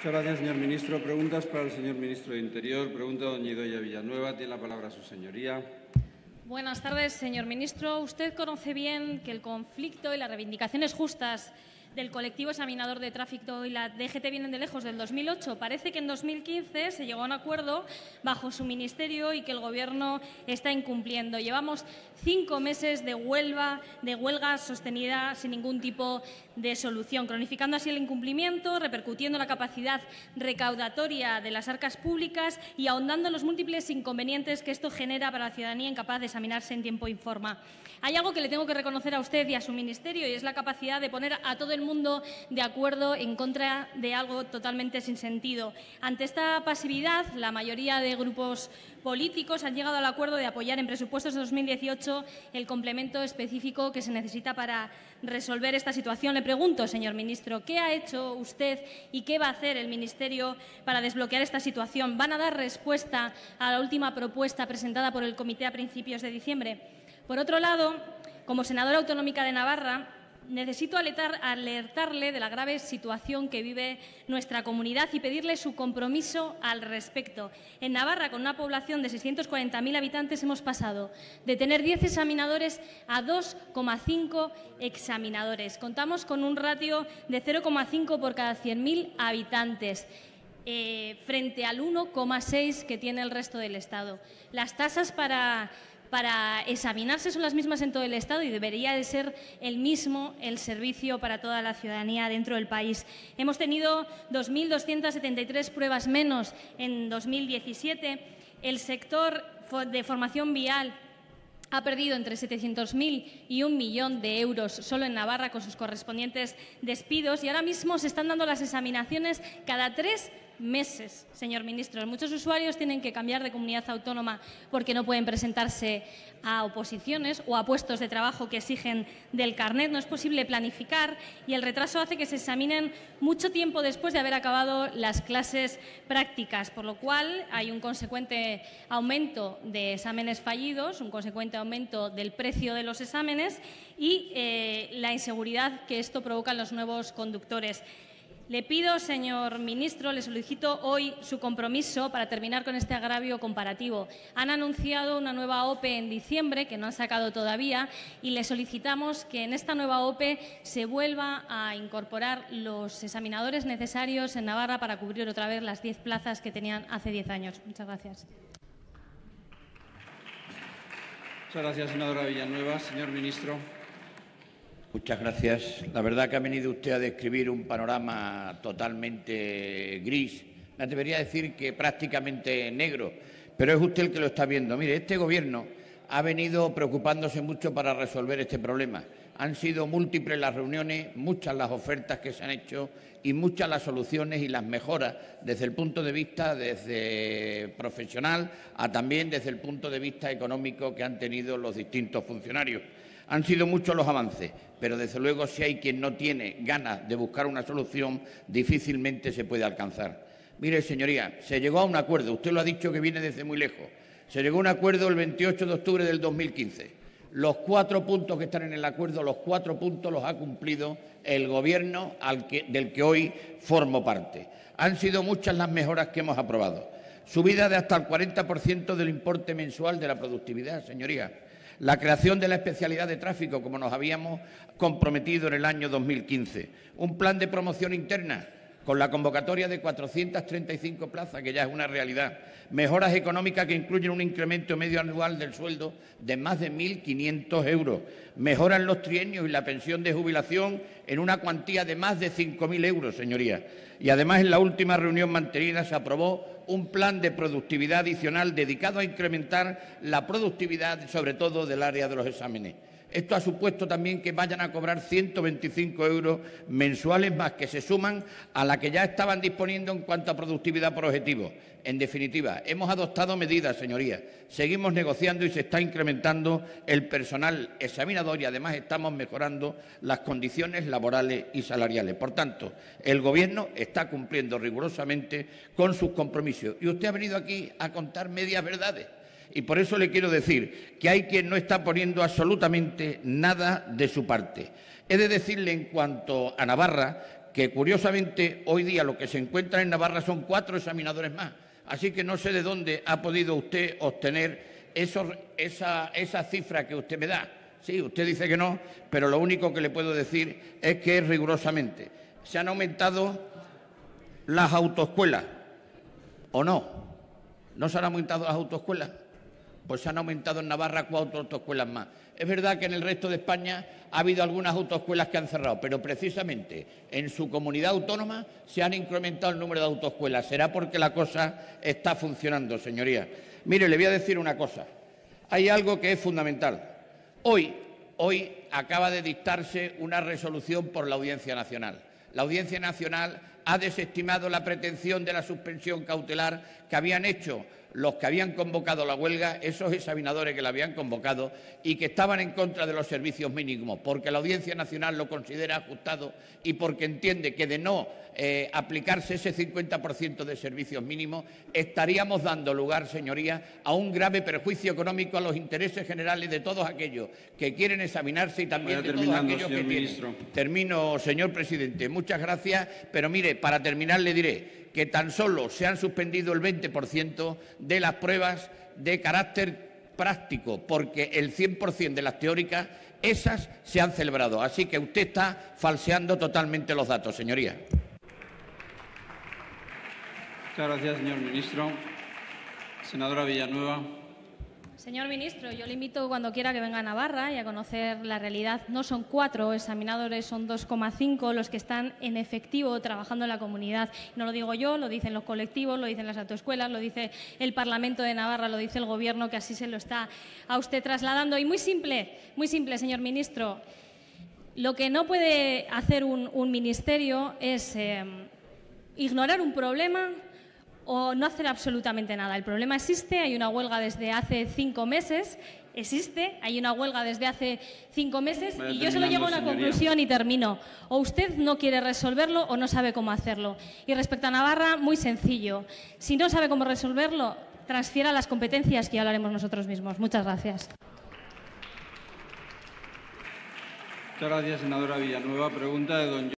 Muchas gracias, señor ministro. Preguntas para el señor ministro de Interior. Pregunta doña Idoia Villanueva. Tiene la palabra su señoría. Buenas tardes, señor ministro. Usted conoce bien que el conflicto y las reivindicaciones justas del colectivo examinador de tráfico y la DGT vienen de lejos del 2008. Parece que en 2015 se llegó a un acuerdo bajo su ministerio y que el Gobierno está incumpliendo. Llevamos cinco meses de huelga, de huelga sostenida sin ningún tipo de solución, cronificando así el incumplimiento, repercutiendo la capacidad recaudatoria de las arcas públicas y ahondando en los múltiples inconvenientes que esto genera para la ciudadanía incapaz de examinarse en tiempo y forma. Hay algo que le tengo que reconocer a usted y a su ministerio y es la capacidad de poner a todo el mundo de acuerdo en contra de algo totalmente sin sentido. Ante esta pasividad, la mayoría de grupos políticos han llegado al acuerdo de apoyar en presupuestos de 2018 el complemento específico que se necesita para resolver esta situación. Le pregunto, señor ministro, ¿qué ha hecho usted y qué va a hacer el Ministerio para desbloquear esta situación? ¿Van a dar respuesta a la última propuesta presentada por el Comité a principios de diciembre? Por otro lado, como senadora autonómica de Navarra, necesito alertarle de la grave situación que vive nuestra comunidad y pedirle su compromiso al respecto. En Navarra, con una población de 640.000 habitantes, hemos pasado de tener 10 examinadores a 2,5 examinadores. Contamos con un ratio de 0,5 por cada 100.000 habitantes. Eh, frente al 1,6 que tiene el resto del Estado. Las tasas para para examinarse son las mismas en todo el Estado y debería de ser el mismo el servicio para toda la ciudadanía dentro del país. Hemos tenido 2.273 pruebas menos en 2017. El sector de formación vial ha perdido entre 700.000 y un millón de euros solo en Navarra con sus correspondientes despidos y ahora mismo se están dando las examinaciones cada tres meses, señor ministro. Muchos usuarios tienen que cambiar de comunidad autónoma porque no pueden presentarse a oposiciones o a puestos de trabajo que exigen del carnet. No es posible planificar y el retraso hace que se examinen mucho tiempo después de haber acabado las clases prácticas, por lo cual hay un consecuente aumento de exámenes fallidos, un consecuente aumento del precio de los exámenes y eh, la inseguridad que esto provoca en los nuevos conductores. Le pido, señor ministro, le solicito hoy su compromiso para terminar con este agravio comparativo. Han anunciado una nueva OPE en diciembre, que no han sacado todavía, y le solicitamos que en esta nueva OPE se vuelva a incorporar los examinadores necesarios en Navarra para cubrir otra vez las diez plazas que tenían hace diez años. Muchas gracias. Muchas gracias, senadora Villanueva. Señor ministro. Muchas gracias. La verdad que ha venido usted a describir un panorama totalmente gris. Me debería decir que prácticamente negro, pero es usted el que lo está viendo. Mire, este Gobierno ha venido preocupándose mucho para resolver este problema. Han sido múltiples las reuniones, muchas las ofertas que se han hecho y muchas las soluciones y las mejoras desde el punto de vista desde profesional a también desde el punto de vista económico que han tenido los distintos funcionarios. Han sido muchos los avances, pero desde luego si hay quien no tiene ganas de buscar una solución, difícilmente se puede alcanzar. Mire, señoría, se llegó a un acuerdo, usted lo ha dicho que viene desde muy lejos, se llegó a un acuerdo el 28 de octubre del 2015. Los cuatro puntos que están en el acuerdo, los cuatro puntos los ha cumplido el Gobierno del que hoy formo parte. Han sido muchas las mejoras que hemos aprobado. Subida de hasta el 40% del importe mensual de la productividad, señoría la creación de la especialidad de tráfico, como nos habíamos comprometido en el año 2015, un plan de promoción interna con la convocatoria de 435 plazas, que ya es una realidad, mejoras económicas que incluyen un incremento medio anual del sueldo de más de 1.500 euros, mejoran los trienios y la pensión de jubilación en una cuantía de más de 5.000 euros, señorías. Y además, en la última reunión mantenida se aprobó un plan de productividad adicional dedicado a incrementar la productividad, sobre todo del área de los exámenes. Esto ha supuesto también que vayan a cobrar 125 euros mensuales más que se suman a la que ya estaban disponiendo en cuanto a productividad por objetivo. En definitiva, hemos adoptado medidas, señorías. Seguimos negociando y se está incrementando el personal examinador y además estamos mejorando las condiciones laborales y salariales. Por tanto, el Gobierno está cumpliendo rigurosamente con sus compromisos. Y usted ha venido aquí a contar medias verdades. Y por eso le quiero decir que hay quien no está poniendo absolutamente nada de su parte. He de decirle en cuanto a Navarra que curiosamente hoy día lo que se encuentra en Navarra son cuatro examinadores más. Así que no sé de dónde ha podido usted obtener esa, esa cifra que usted me da. Sí, usted dice que no, pero lo único que le puedo decir es que rigurosamente se han aumentado las autoescuelas, ¿o no? ¿No se han aumentado las autoescuelas? Pues se han aumentado en Navarra cuatro autoescuelas más. Es verdad que en el resto de España ha habido algunas autoescuelas que han cerrado, pero precisamente en su comunidad autónoma se han incrementado el número de autoescuelas. Será porque la cosa está funcionando, señoría. Mire, le voy a decir una cosa. Hay algo que es fundamental. Hoy, hoy acaba de dictarse una resolución por la Audiencia Nacional. La Audiencia Nacional ha desestimado la pretensión de la suspensión cautelar que habían hecho los que habían convocado la huelga, esos examinadores que la habían convocado y que estaban en contra de los servicios mínimos, porque la Audiencia Nacional lo considera ajustado y porque entiende que de no eh, aplicarse ese 50% de servicios mínimos, estaríamos dando lugar, señorías, a un grave perjuicio económico a los intereses generales de todos aquellos que quieren examinarse y también de todos aquellos que tienen. Termino, señor presidente. Muchas gracias, pero mire, para terminar le diré que tan solo se han suspendido el 20% de las pruebas de carácter práctico, porque el 100% de las teóricas, esas se han celebrado. Así que usted está falseando totalmente los datos, señoría. Muchas gracias, señor ministro. Senadora Villanueva. Señor ministro, yo le invito cuando quiera que venga a Navarra y a conocer la realidad. No son cuatro examinadores, son 2,5 los que están en efectivo trabajando en la comunidad. No lo digo yo, lo dicen los colectivos, lo dicen las autoescuelas, lo dice el Parlamento de Navarra, lo dice el Gobierno, que así se lo está a usted trasladando. Y muy simple, muy simple, señor ministro. Lo que no puede hacer un, ministerio es eh, ignorar un problema o no hacer absolutamente nada. El problema existe, hay una huelga desde hace cinco meses, existe, hay una huelga desde hace cinco meses y yo solo llego a una conclusión y termino. O usted no quiere resolverlo o no sabe cómo hacerlo. Y respecto a Navarra, muy sencillo. Si no sabe cómo resolverlo, transfiera las competencias que ya hablaremos nosotros mismos. Muchas gracias. Muchas gracias, senadora Villanueva. Pregunta de don